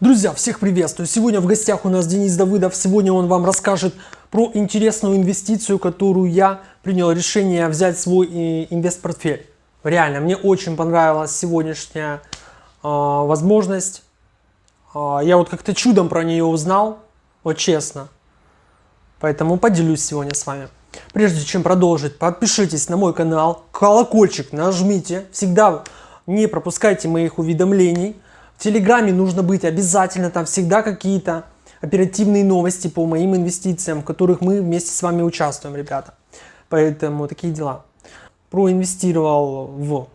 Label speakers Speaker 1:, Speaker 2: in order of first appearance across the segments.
Speaker 1: Друзья, всех приветствую! Сегодня в гостях у нас Денис Давыдов. Сегодня он вам расскажет про интересную инвестицию, которую я принял решение взять в свой э, инвест-портфель. Реально, мне очень понравилась сегодняшняя э, возможность. Э, я вот как-то чудом про нее узнал, вот честно. Поэтому поделюсь сегодня с вами. Прежде чем продолжить, подпишитесь на мой канал, колокольчик нажмите. Всегда не пропускайте моих уведомлений. Телеграме нужно быть обязательно, там всегда какие-то оперативные новости по моим инвестициям, в которых мы вместе с вами участвуем, ребята. Поэтому такие дела. Проинвестировал в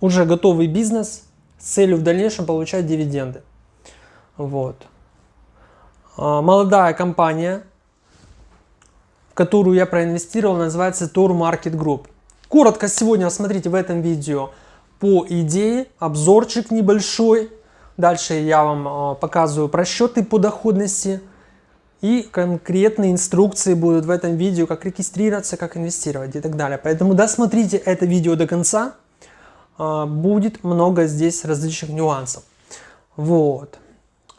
Speaker 1: уже готовый бизнес с целью в дальнейшем получать дивиденды. Вот. А, молодая компания, в которую я проинвестировал, называется Tour Market Group. Коротко сегодня смотрите в этом видео по идее, обзорчик небольшой. Дальше я вам а, показываю просчеты по доходности. И конкретные инструкции будут в этом видео, как регистрироваться, как инвестировать и так далее. Поэтому досмотрите это видео до конца. А, будет много здесь различных нюансов. Вот.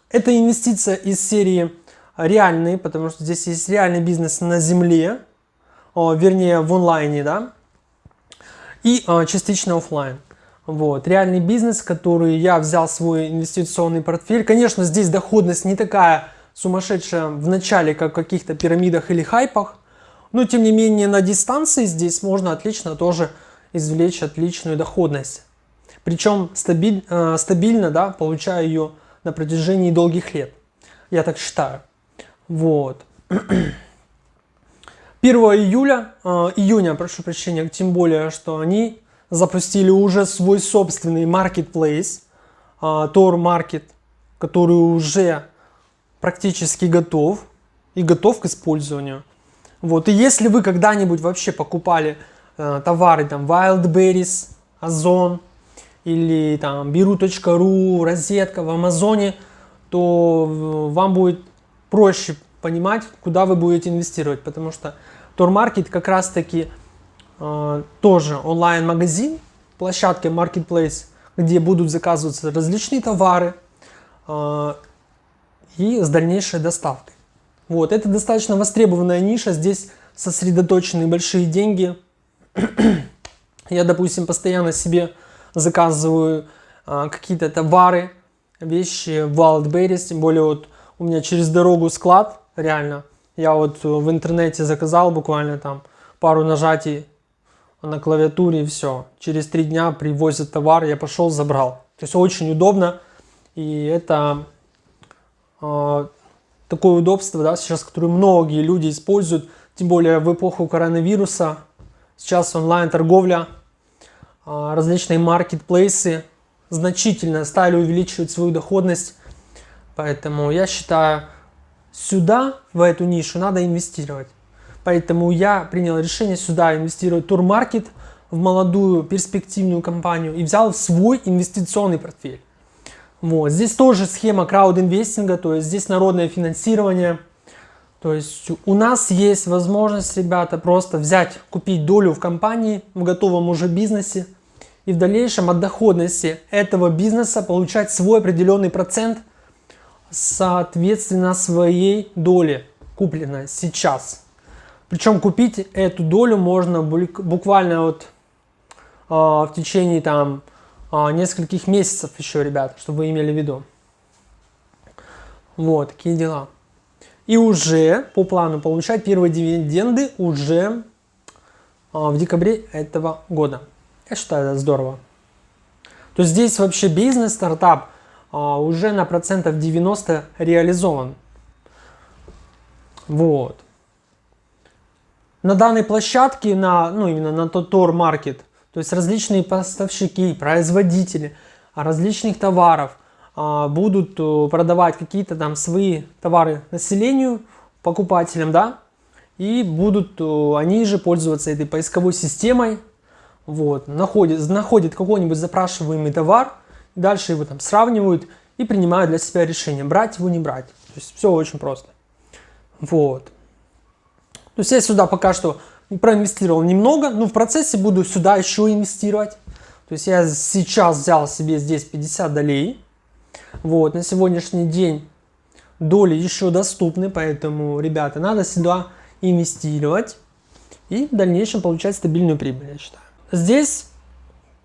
Speaker 1: Это инвестиция из серии реальные, потому что здесь есть реальный бизнес на земле, вернее в онлайне, да, и частично офлайн. Вот, реальный бизнес, который я взял свой инвестиционный портфель. Конечно, здесь доходность не такая сумасшедшая в начале, как в каких-то пирамидах или хайпах. Но, тем не менее, на дистанции здесь можно отлично тоже извлечь отличную доходность. Причем стабиль, э, стабильно, да, получая ее на протяжении долгих лет. Я так считаю. Вот. 1 июля, э, июня, прошу прощения, тем более, что они запустили уже свой собственный marketplace, uh, Tor Market, который уже практически готов и готов к использованию. Вот. И если вы когда-нибудь вообще покупали э, товары там Wildberries, Озон или там Biru.ru, розетка в Амазоне, то вам будет проще понимать, куда вы будете инвестировать, потому что Market как раз таки а, тоже онлайн-магазин, площадке Marketplace, где будут заказываться различные товары э, и с дальнейшей доставкой. Вот, это достаточно востребованная ниша, здесь сосредоточены большие деньги. Я, допустим, постоянно себе заказываю э, какие-то товары, вещи в Wildberries, тем более вот у меня через дорогу склад, реально. Я вот в интернете заказал буквально там пару нажатий на клавиатуре и все. Через три дня привозят товар, я пошел, забрал. То есть очень удобно. И это э, такое удобство, да, сейчас, которое многие люди используют, тем более в эпоху коронавируса. Сейчас онлайн-торговля, э, различные маркетплейсы значительно стали увеличивать свою доходность. Поэтому я считаю, сюда, в эту нишу, надо инвестировать. Поэтому я принял решение сюда инвестировать турмаркет в молодую перспективную компанию и взял в свой инвестиционный портфель. Вот. Здесь тоже схема краудинвестинга, то есть здесь народное финансирование. То есть у нас есть возможность, ребята, просто взять, купить долю в компании, в готовом уже бизнесе и в дальнейшем от доходности этого бизнеса получать свой определенный процент соответственно своей доли, купленной сейчас. Причем купить эту долю можно буквально вот э, в течение там э, нескольких месяцев еще, ребята, чтобы вы имели в виду. Вот, такие дела. И уже по плану получать первые дивиденды уже э, в декабре этого года. Я считаю, это здорово. То есть здесь вообще бизнес, стартап э, уже на процентов 90 реализован. Вот на данной площадке, на, ну именно на Тотор Маркет, то есть различные поставщики, производители различных товаров а, будут э, продавать какие-то там свои товары населению, покупателям, да, и будут э, они же пользоваться этой поисковой системой, вот, находят, находят какой-нибудь запрашиваемый товар, дальше его там сравнивают и принимают для себя решение, брать его, не брать. То есть все очень просто. Вот. То есть я сюда пока что проинвестировал немного, но в процессе буду сюда еще инвестировать. То есть я сейчас взял себе здесь 50 долей. Вот, на сегодняшний день доли еще доступны, поэтому, ребята, надо сюда инвестировать и в дальнейшем получать стабильную прибыль, я считаю. Здесь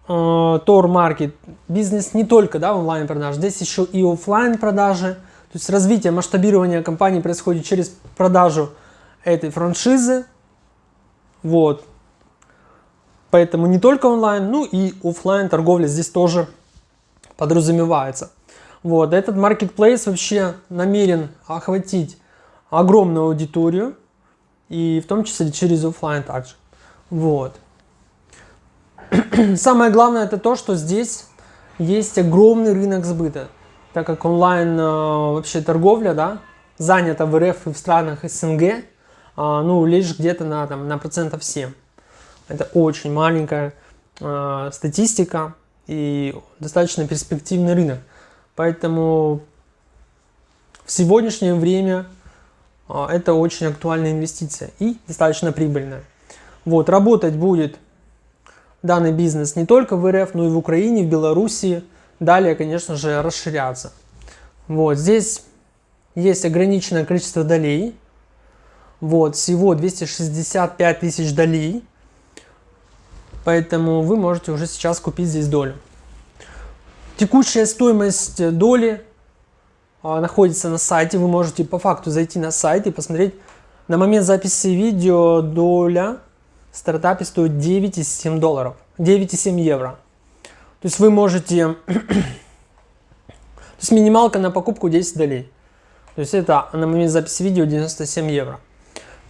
Speaker 1: э, Tor Market бизнес не только да, онлайн продаж, здесь еще и офлайн продажи. То есть развитие, масштабирование компании происходит через продажу этой франшизы. Вот. Поэтому не только онлайн, ну и офлайн торговля здесь тоже подразумевается. Вот. Этот marketplace вообще намерен охватить огромную аудиторию и в том числе через офлайн также. Вот. Самое главное это то, что здесь есть огромный рынок сбыта, так как онлайн э, вообще торговля, да, занята в РФ и в странах СНГ, ну, лишь где-то на, там, на процентов 7. Это очень маленькая э, статистика и достаточно перспективный рынок. Поэтому в сегодняшнее время а, это очень актуальная инвестиция и достаточно прибыльная. Вот, работать будет данный бизнес не только в РФ, но и в Украине, в Белоруссии. Далее, конечно же, расширяться. Вот, здесь есть ограниченное количество долей. Вот, всего 265 тысяч долей. Поэтому вы можете уже сейчас купить здесь долю. Текущая стоимость доли а, находится на сайте. Вы можете по факту зайти на сайт и посмотреть. На момент записи видео доля в стартапе стоит 9,7 долларов. 9,7 евро. То есть вы можете... То есть минималка на покупку 10 долей. То есть это на момент записи видео 97 евро.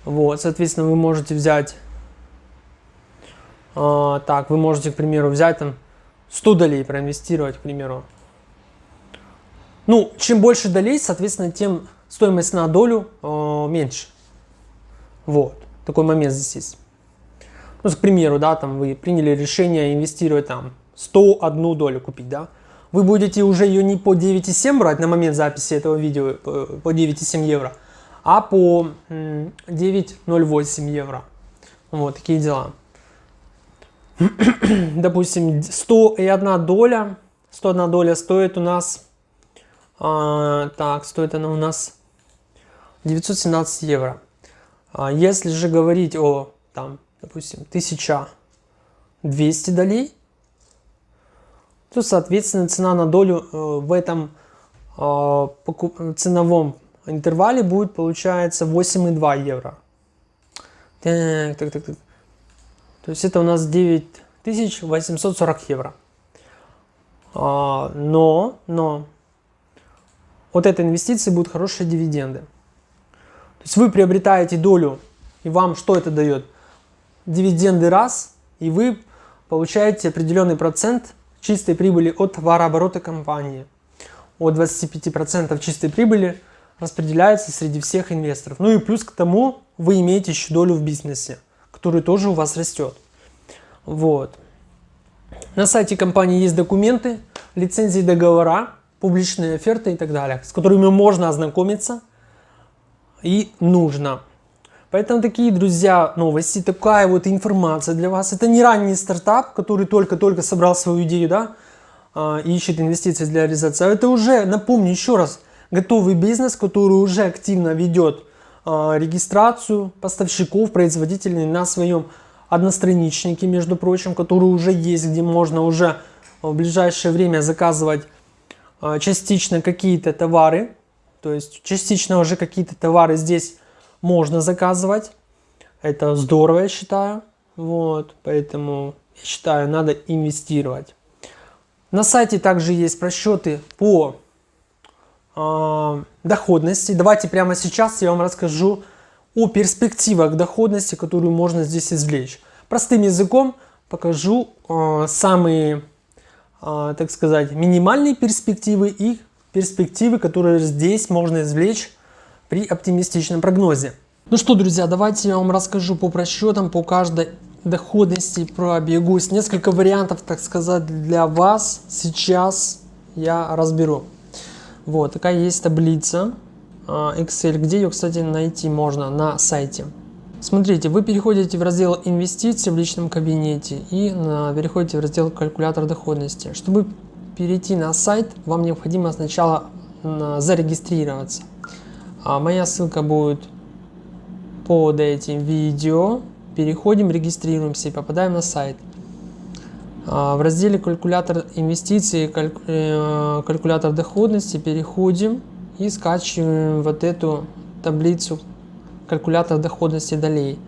Speaker 1: Вот, соответственно, вы можете взять... Э, так, вы можете, к примеру, взять там 100 долей проинвестировать, к примеру. Ну, чем больше долей, соответственно, тем стоимость на долю э, меньше. Вот, такой момент здесь есть. Ну, к примеру, да, там вы приняли решение инвестировать там 101 долю купить, да. Вы будете уже ее не по 9,7 брать на момент записи этого видео, э, по 9,7 евро, а по 9,08 евро. Вот, такие дела. Допустим, 101 доля, 101 доля стоит у нас а, так, стоит она у нас 917 евро. А, если же говорить о, там, допустим, 1200 долей, то, соответственно, цена на долю э, в этом э, ценовом интервале будет, получается, 8,2 евро. Так, так, так, так. То есть это у нас 9840 евро. А, но, но, от этой инвестиции будут хорошие дивиденды. То есть вы приобретаете долю, и вам что это дает? Дивиденды раз, и вы получаете определенный процент чистой прибыли от товарооборота компании. От 25% чистой прибыли распределяется среди всех инвесторов. Ну и плюс к тому вы имеете еще долю в бизнесе, который тоже у вас растет. Вот. На сайте компании есть документы, лицензии, договора, публичные оферты и так далее, с которыми можно ознакомиться и нужно. Поэтому такие, друзья, новости, такая вот информация для вас. Это не ранний стартап, который только-только собрал свою идею, да, а, и ищет инвестиции для реализации. А это уже, напомню еще раз, готовый бизнес, который уже активно ведет а, регистрацию поставщиков, производителей на своем одностраничнике, между прочим, который уже есть, где можно уже в ближайшее время заказывать а, частично какие-то товары, то есть частично уже какие-то товары здесь можно заказывать. Это здорово, я считаю. Вот, поэтому я считаю, надо инвестировать. На сайте также есть просчеты по э, доходности. Давайте прямо сейчас я вам расскажу о перспективах доходности, которую можно здесь извлечь. Простым языком покажу э, самые а, так сказать, минимальные перспективы и перспективы, которые здесь можно извлечь при оптимистичном прогнозе. Ну что, друзья, давайте я вам расскажу по просчетам, по каждой доходности пробегусь. Несколько вариантов, так сказать, для вас сейчас я разберу. Вот, такая есть таблица а, Excel, где ее, кстати, найти можно на сайте. Смотрите, вы переходите в раздел инвестиции в личном кабинете и переходите в раздел калькулятор доходности. Чтобы перейти на сайт, вам необходимо сначала зарегистрироваться. А моя ссылка будет под этим видео. Переходим, регистрируемся и попадаем на сайт. А, в разделе калькулятор инвестиций, э, калькулятор доходности переходим и скачиваем вот эту таблицу калькулятор доходности долей.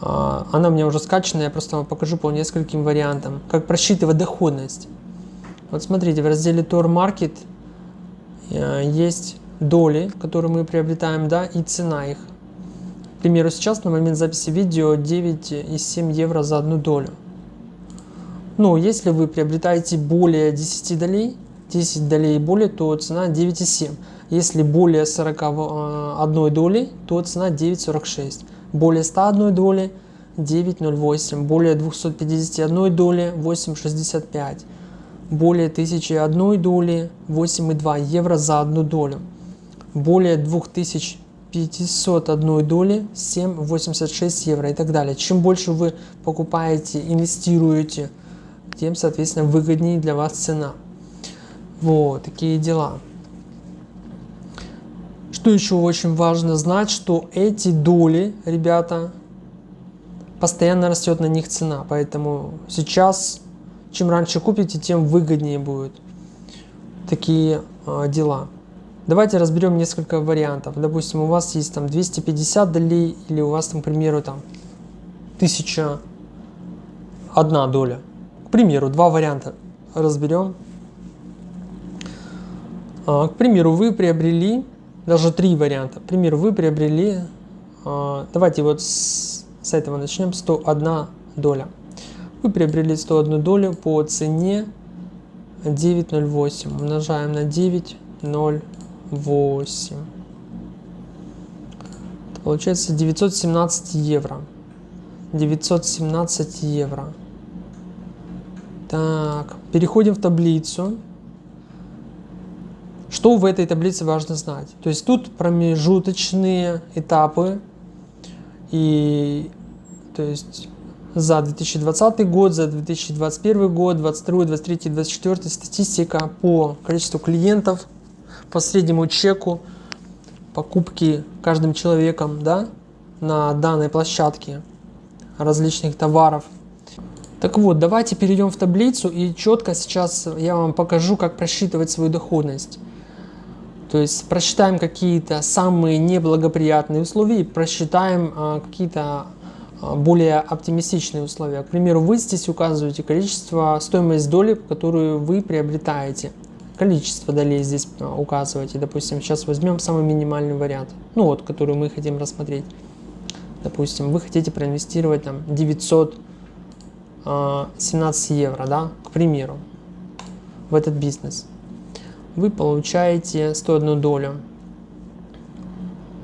Speaker 1: А, она у меня уже скачана, я просто вам покажу по нескольким вариантам, как просчитывать доходность. Вот смотрите, в разделе Tor Market э, есть доли, которые мы приобретаем, да, и цена их. К примеру, сейчас на момент записи видео 9,7 евро за одну долю. Ну, если вы приобретаете более 10 долей, 10 долей и более, то цена 9,7. Если более 41 доли, то цена 9,46. Более 101 доли 9,08. Более 251 доли 8,65. Более 1001 доли 8,2 евро за одну долю. Более 2501 доли 7,86 евро и так далее. Чем больше вы покупаете, инвестируете, тем, соответственно, выгоднее для вас цена. Вот, такие дела. Что еще очень важно знать, что эти доли, ребята, постоянно растет на них цена. Поэтому сейчас, чем раньше купите, тем выгоднее будет такие э, дела. Давайте разберем несколько вариантов. Допустим, у вас есть там 250 долей или у вас там, к примеру, там 1001 доля. К примеру, два варианта разберем. А, к примеру, вы приобрели, даже три варианта. К примеру, вы приобрели, а, давайте вот с, с этого начнем, 101 доля. Вы приобрели 101 долю по цене 9,08. Умножаем на 9,08. Это получается 917 евро. 917 евро. Так, переходим в таблицу. Что в этой таблице важно знать? То есть тут промежуточные этапы. И то есть за 2020 год, за 2021 год, 2022, 2023, 2024 статистика по количеству клиентов, по среднему чеку, покупки каждым человеком да, на данной площадке различных товаров – так вот, давайте перейдем в таблицу и четко сейчас я вам покажу, как просчитывать свою доходность. То есть просчитаем какие-то самые неблагоприятные условия и просчитаем а, какие-то а, более оптимистичные условия. К примеру, вы здесь указываете количество, стоимость доли, которую вы приобретаете. Количество долей здесь а, указываете. Допустим, сейчас возьмем самый минимальный вариант, ну вот, который мы хотим рассмотреть. Допустим, вы хотите проинвестировать там 900 17 евро, да, к примеру, в этот бизнес, вы получаете 101 долю.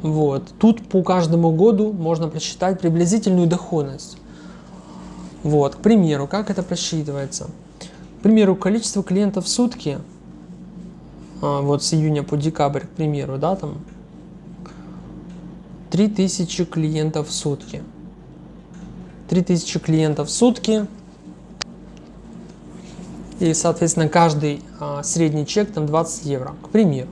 Speaker 1: Вот. Тут по каждому году можно просчитать приблизительную доходность. Вот, к примеру, как это просчитывается? К примеру, количество клиентов в сутки, а, вот с июня по декабрь, к примеру, да, там 3000 клиентов в сутки. 3000 клиентов в сутки. И, соответственно, каждый а, средний чек там 20 евро, к примеру.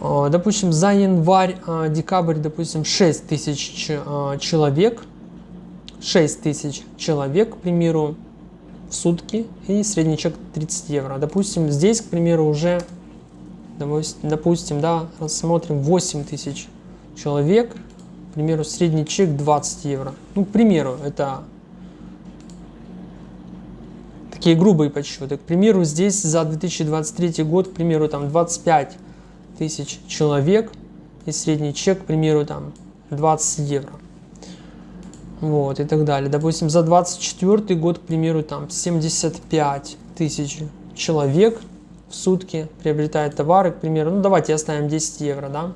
Speaker 1: А, допустим, за январь, а, допустим, 6 тысяч а, человек. 6 тысяч человек, к примеру, в сутки. И средний чек 30 евро. Допустим, здесь, к примеру, уже, допустим, да, рассмотрим 8 тысяч человек к примеру, средний чек 20 евро. Ну, к примеру, это такие грубые подсчеты. К примеру, здесь за 2023 год, к примеру, там 25 тысяч человек и средний чек, к примеру, там 20 евро. Вот, и так далее. Допустим, за 2024 год, к примеру, там 75 тысяч человек в сутки приобретает товары, к примеру, ну давайте оставим 10 евро, да,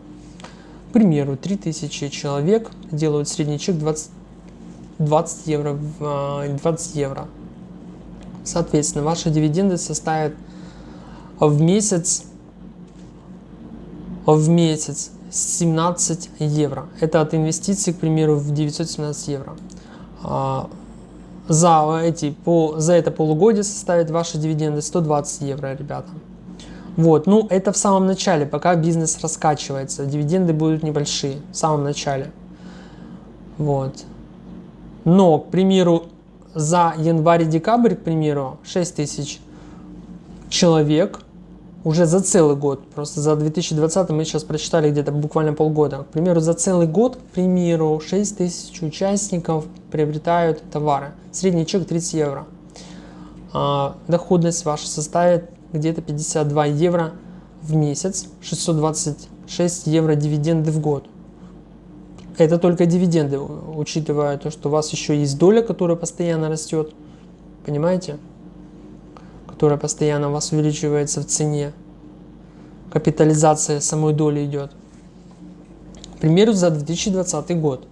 Speaker 1: к примеру, 3000 человек делают средний чек 20, 20 евро, 20 евро. Соответственно, ваши дивиденды составят в месяц, в месяц 17 евро. Это от инвестиций, к примеру, в 917 евро. А, за, эти, по, за это полугодие составит ваши дивиденды 120 евро, ребята. Вот, ну это в самом начале, пока бизнес раскачивается, дивиденды будут небольшие, в самом начале. Вот. Но, к примеру, за январь и декабрь, к примеру, 6 тысяч человек уже за целый год, просто за 2020 мы сейчас прочитали где-то буквально полгода, к примеру, за целый год, к примеру, 6 тысяч участников приобретают товары, средний чек 30 евро. А, доходность ваша составит где-то 52 евро в месяц, 626 евро дивиденды в год. Это только дивиденды, учитывая то, что у вас еще есть доля, которая постоянно растет. Понимаете? Которая постоянно у вас увеличивается в цене. Капитализация самой доли идет. К примеру, за 2020 год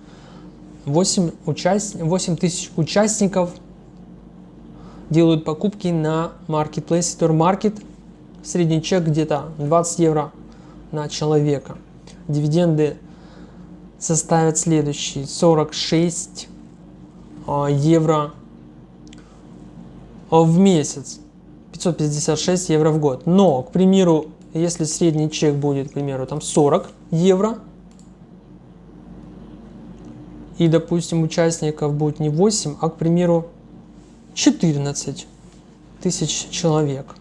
Speaker 1: 8, участ... 8 тысяч участников делают покупки на Marketplace Store Market. Средний чек где-то 20 евро на человека. Дивиденды составят следующие 46 а, евро в месяц 556 евро в год но к примеру если средний чек будет к примеру там 40 евро и допустим участников будет не 8 а к примеру 14 тысяч человек,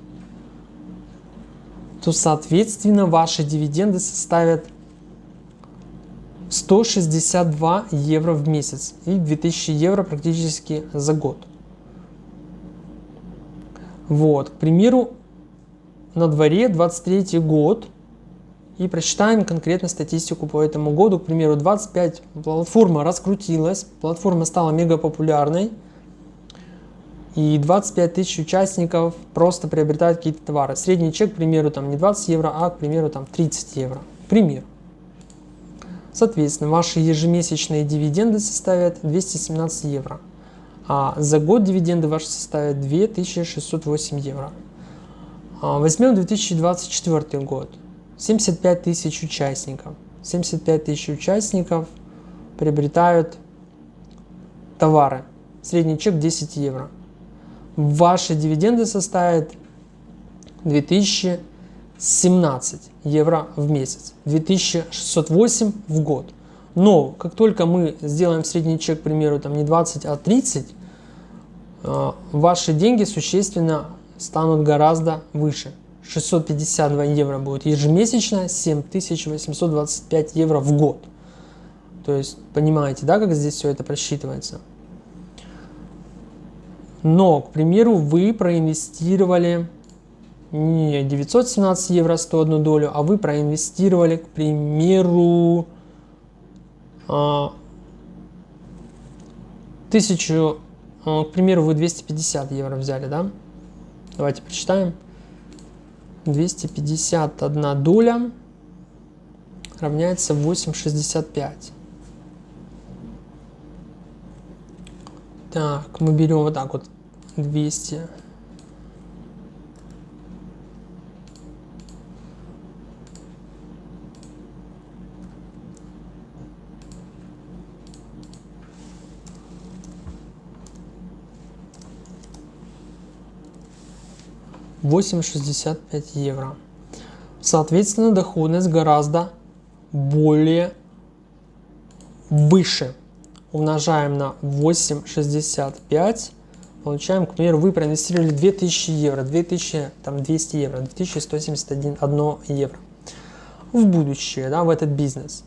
Speaker 1: то, соответственно, ваши дивиденды составят 162 евро в месяц и 2000 евро практически за год. Вот, к примеру, на дворе 23 год и прочитаем конкретно статистику по этому году. К примеру, 25 платформа раскрутилась, платформа стала мега популярной и 25 тысяч участников просто приобретают какие-то товары. Средний чек, к примеру, там не 20 евро, а, к примеру, там 30 евро. Пример. Соответственно, ваши ежемесячные дивиденды составят 217 евро. А за год дивиденды ваши составят 2608 евро. А возьмем 2024 год. 75 тысяч участников. 75 тысяч участников приобретают товары. Средний чек 10 евро ваши дивиденды составят 2017 евро в месяц, 2608 в год. Но как только мы сделаем средний чек, к примеру, там не 20, а 30, э, ваши деньги существенно станут гораздо выше. 652 евро будет ежемесячно, 7825 евро в год. То есть, понимаете, да, как здесь все это просчитывается? Но, к примеру, вы проинвестировали не 917 евро 101 долю, а вы проинвестировали, к примеру, а, тысячу, а, к примеру, вы 250 евро взяли, да? Давайте почитаем. 251 доля равняется 8,65. Так, мы берем вот так вот 200. Восемь шестьдесят пять евро. Соответственно, доходность гораздо более выше умножаем на 8,65, получаем, к примеру, вы проинвестировали 2000 евро, 2200 евро, 2171 евро в будущее, да, в этот бизнес.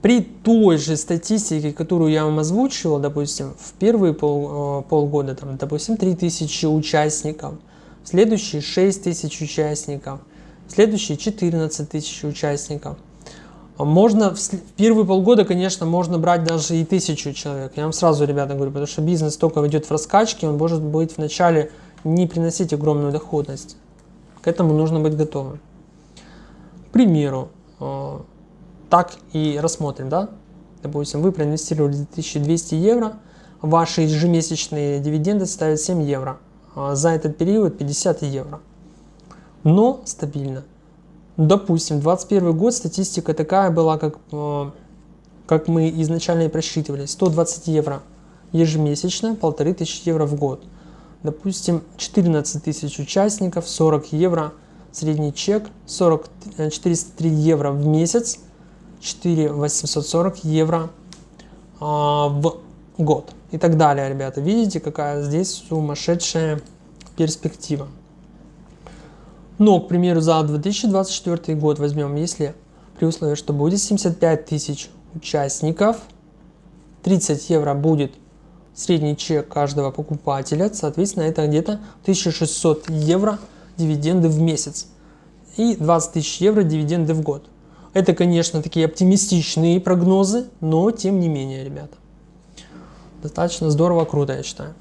Speaker 1: При той же статистике, которую я вам озвучивал, допустим, в первые пол, э, полгода, там, допустим, 3000 участников, в следующие 6000 участников, в следующие 14 тысяч участников – можно в первые полгода, конечно, можно брать даже и тысячу человек. Я вам сразу, ребята, говорю, потому что бизнес только идет в раскачке, он может быть вначале не приносить огромную доходность. К этому нужно быть готовым. К примеру, э, так и рассмотрим, да? Допустим, вы проинвестировали 2200 евро, ваши ежемесячные дивиденды составят 7 евро. А за этот период 50 евро. Но стабильно. Допустим, 21 год статистика такая была, как, э, как мы изначально и просчитывали. 120 евро ежемесячно, полторы тысячи евро в год. Допустим, 14 тысяч участников, 40 евро средний чек, 40, 403 э, евро в месяц, 4 840 евро а, в год и так далее, ребята. Видите, какая здесь сумасшедшая перспектива. Но, к примеру, за 2024 год возьмем, если при условии, что будет 75 тысяч участников, 30 евро будет средний чек каждого покупателя, соответственно, это где-то 1600 евро дивиденды в месяц и 20 тысяч евро дивиденды в год. Это, конечно, такие оптимистичные прогнозы, но тем не менее, ребята. Достаточно здорово, круто, я считаю.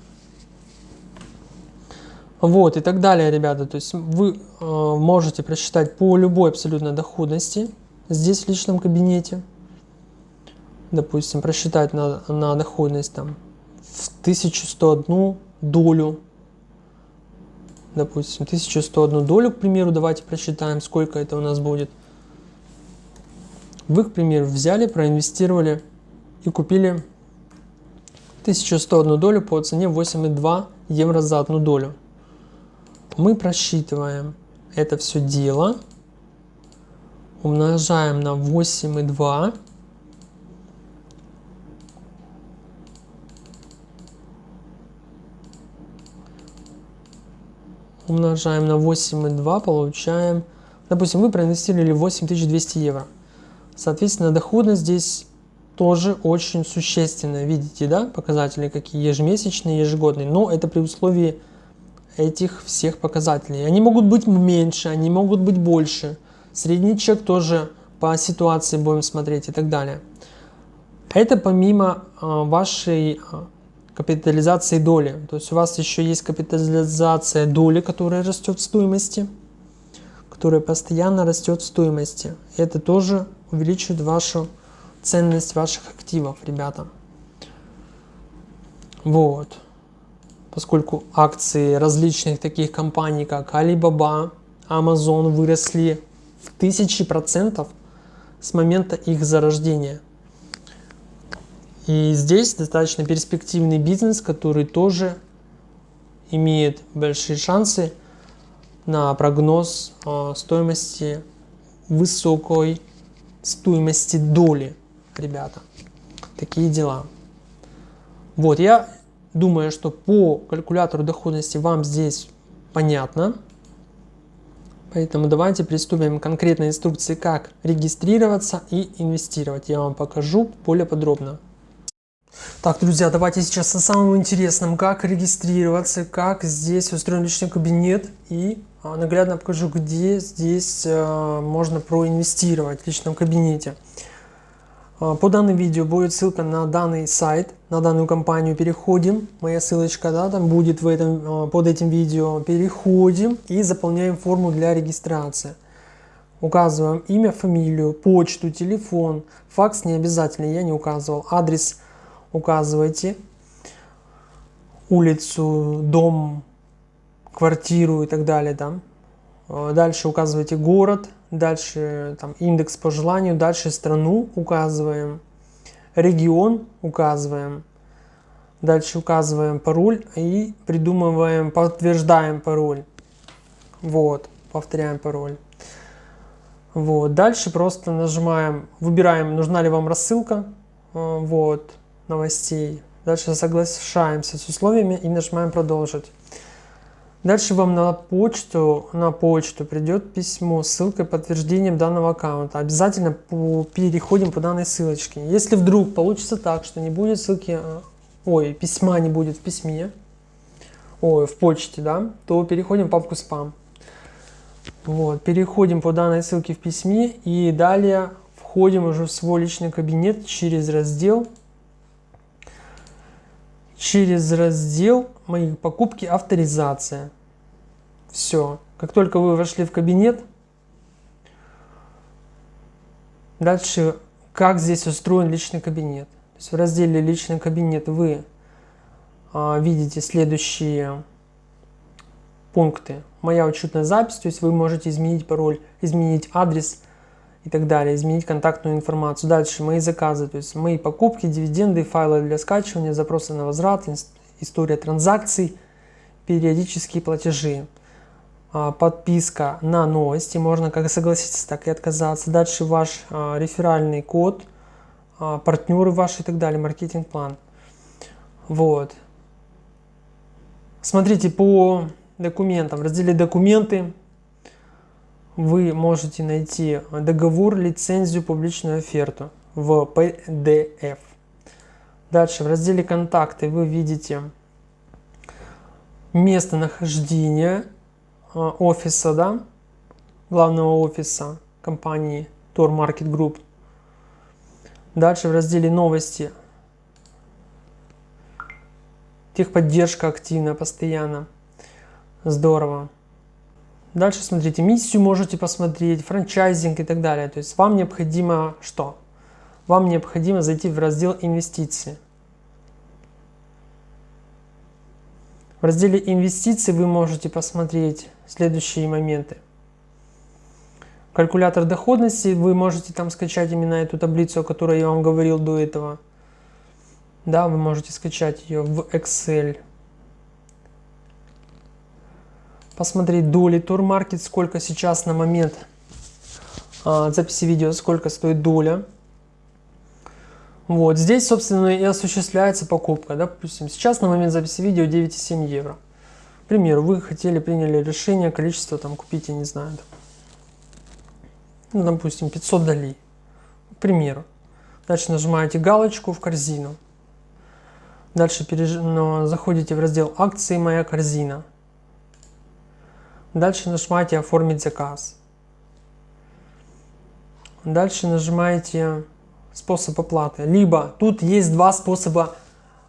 Speaker 1: Вот, и так далее, ребята. То есть вы э, можете просчитать по любой абсолютно доходности здесь в личном кабинете. Допустим, просчитать на, на доходность там в 1101 долю. Допустим, 1101 долю, к примеру, давайте просчитаем, сколько это у нас будет. Вы, к примеру, взяли, проинвестировали и купили 1101 долю по цене 8,2 евро за одну долю. Мы просчитываем это все дело, умножаем на 8,2 умножаем на 8,2, получаем, допустим, мы проинвестировали 8200 евро. Соответственно, доходность здесь тоже очень существенная. Видите, да, показатели какие ежемесячные, ежегодные. Но это при условии этих всех показателей. Они могут быть меньше, они могут быть больше. Средний чек тоже по ситуации будем смотреть и так далее. Это помимо а, вашей а, капитализации доли. То есть у вас еще есть капитализация доли, которая растет в стоимости, которая постоянно растет в стоимости. Это тоже увеличивает вашу ценность ваших активов, ребята. Вот. Поскольку акции различных таких компаний, как Alibaba, Amazon выросли в тысячи процентов с момента их зарождения. И здесь достаточно перспективный бизнес, который тоже имеет большие шансы на прогноз э, стоимости высокой стоимости доли ребята. Такие дела. Вот, я думаю, что по калькулятору доходности вам здесь понятно. Поэтому давайте приступим к конкретной инструкции, как регистрироваться и инвестировать. Я вам покажу более подробно. Так, друзья, давайте сейчас о самом интересном, как регистрироваться, как здесь устроен личный кабинет и а, наглядно покажу, где здесь а, можно проинвестировать в личном кабинете. А, по данному видео будет ссылка на данный сайт, на данную компанию. Переходим, моя ссылочка да, там будет в этом, а, под этим видео. Переходим и заполняем форму для регистрации. Указываем имя, фамилию, почту, телефон, факс не обязательно, я не указывал. Адрес указывайте, улицу, дом, квартиру и так далее. Да. Дальше указывайте город, дальше там, индекс по желанию, дальше страну указываем, регион указываем, дальше указываем пароль и придумываем, подтверждаем пароль. Вот, повторяем пароль. Вот, дальше просто нажимаем, выбираем, нужна ли вам рассылка, э, вот, новостей. Дальше соглашаемся с условиями и нажимаем продолжить. Дальше вам на почту, на почту придет письмо с ссылкой подтверждением данного аккаунта. Обязательно по, переходим по данной ссылочке. Если вдруг получится так, что не будет ссылки, э, ой, письма не будет в письме, ой, в почте, да, то переходим в папку спам. Вот, переходим по данной ссылке в письме и далее входим уже в свой личный кабинет через раздел через раздел «Мои покупки. Авторизация». Все. Как только вы вошли в кабинет, дальше как здесь устроен личный кабинет. То есть в разделе «Личный кабинет» вы а, видите следующие пункты. Моя учетная запись, то есть вы можете изменить пароль, изменить адрес и так далее, изменить контактную информацию. Дальше мои заказы, то есть мои покупки, дивиденды, файлы для скачивания, запросы на возврат, история транзакций, периодические платежи. А, подписка на новости, можно как согласиться, так и отказаться. Дальше ваш а, реферальный код, а, партнеры ваши и так далее, маркетинг-план. Вот. Смотрите по документам, в разделе «Документы» вы можете найти договор, лицензию, публичную оферту в PDF. Дальше в разделе «Контакты» вы видите местонахождение а, офиса, да, главного офиса компании Tor Market Group. Дальше в разделе «Новости» техподдержка активная, постоянно. Здорово. Дальше смотрите, миссию можете посмотреть, франчайзинг и так далее. То есть вам необходимо что? Вам необходимо зайти в раздел инвестиции. В разделе инвестиции вы можете посмотреть следующие моменты. Калькулятор доходности, вы можете там скачать именно эту таблицу, о которой я вам говорил до этого. Да, вы можете скачать ее в Excel. Посмотреть доли Market, сколько сейчас на момент а, записи видео, сколько стоит доля. Вот, здесь, собственно, и осуществляется покупка. Допустим, сейчас на момент записи видео 9,7 евро. К примеру, вы хотели, приняли решение, количество там купить, я не знаю, ну, допустим, 500 долей. К примеру. Дальше нажимаете галочку в корзину. Дальше переж... Но заходите в раздел акции «Моя корзина». Дальше нажимаете «Оформить заказ». Дальше нажимаете способ оплаты. Либо тут есть два способа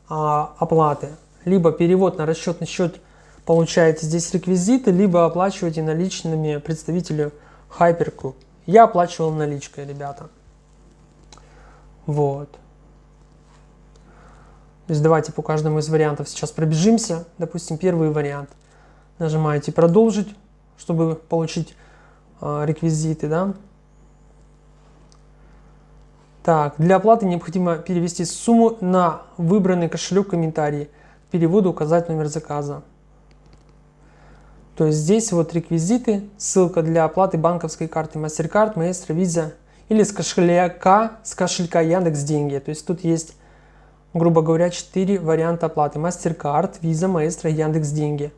Speaker 1: а, оплаты. Либо перевод на расчетный счет получаете здесь реквизиты, либо оплачиваете наличными представителю Hypergroup. Я оплачивал наличкой, ребята. Вот. То есть давайте по каждому из вариантов сейчас пробежимся. Допустим, первый вариант. Нажимаете «Продолжить», чтобы получить э, реквизиты. Да? Так, для оплаты необходимо перевести сумму на выбранный кошелек комментарии. К переводу указать номер заказа. То есть здесь вот реквизиты, ссылка для оплаты банковской карты MasterCard, Maestro, Visa или с кошелька, с кошелька Яндекс Деньги. То есть тут есть, грубо говоря, 4 варианта оплаты. MasterCard, Visa, Maestro, Яндекс Деньги.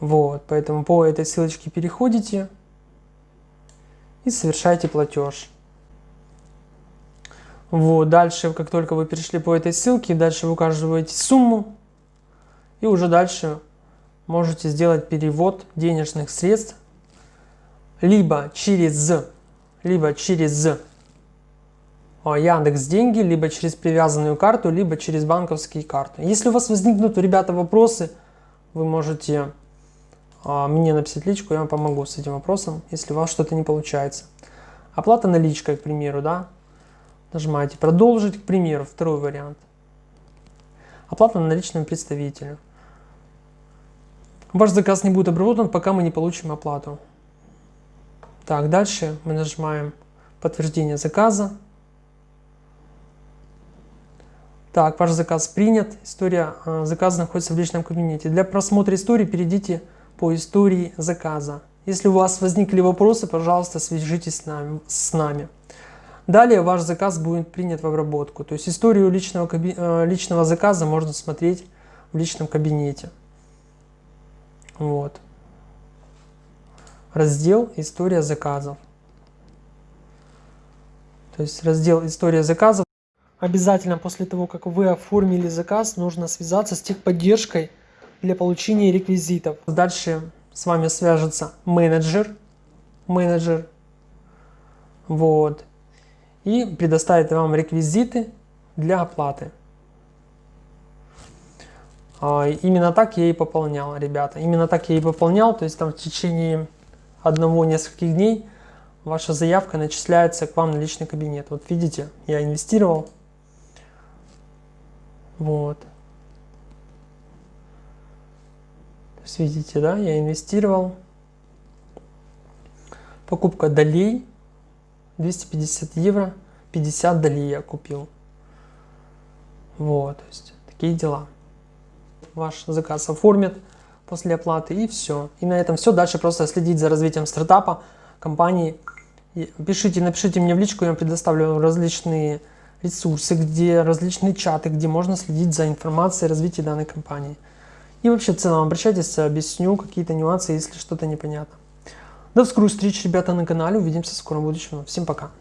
Speaker 1: Вот, поэтому по этой ссылочке переходите и совершаете платеж. Вот, дальше, как только вы перешли по этой ссылке, дальше вы указываете сумму, и уже дальше можете сделать перевод денежных средств либо через, либо через Яндекс деньги, либо через привязанную карту, либо через банковские карты. Если у вас возникнут, ребята, вопросы, вы можете а, мне написать личку, я вам помогу с этим вопросом, если у вас что-то не получается. Оплата наличкой, к примеру, да, Нажимаете «Продолжить», к примеру, второй вариант. Оплата на наличном представителе. Ваш заказ не будет обработан, пока мы не получим оплату. Так, дальше мы нажимаем «Подтверждение заказа». Так, ваш заказ принят, история э, заказа находится в личном кабинете. Для просмотра истории перейдите по истории заказа. Если у вас возникли вопросы, пожалуйста, свяжитесь с нами. С нами. Далее ваш заказ будет принят в обработку. То есть историю личного, э, личного заказа можно смотреть в личном кабинете. Вот. Раздел «История заказов». То есть раздел «История заказов». Обязательно после того, как вы оформили заказ, нужно связаться с техподдержкой для получения реквизитов. Дальше с вами свяжется менеджер. Менеджер. Вот и предоставит вам реквизиты для оплаты. А, именно так я и пополнял, ребята. Именно так я и пополнял, то есть там в течение одного нескольких дней ваша заявка начисляется к вам на личный кабинет. Вот видите, я инвестировал. Вот. То есть видите, да, я инвестировал. Покупка долей 250 евро, 50 дали я купил. Вот, то есть такие дела. Ваш заказ оформят после оплаты и все. И на этом все. Дальше просто следить за развитием стартапа, компании. Пишите, напишите мне в личку, я вам предоставлю различные ресурсы, где различные чаты, где можно следить за информацией развития данной компании. И вообще в целом обращайтесь, объясню какие-то нюансы, если что-то непонятно. До скорых встреч, ребята, на канале. Увидимся в скором будущем. Всем пока.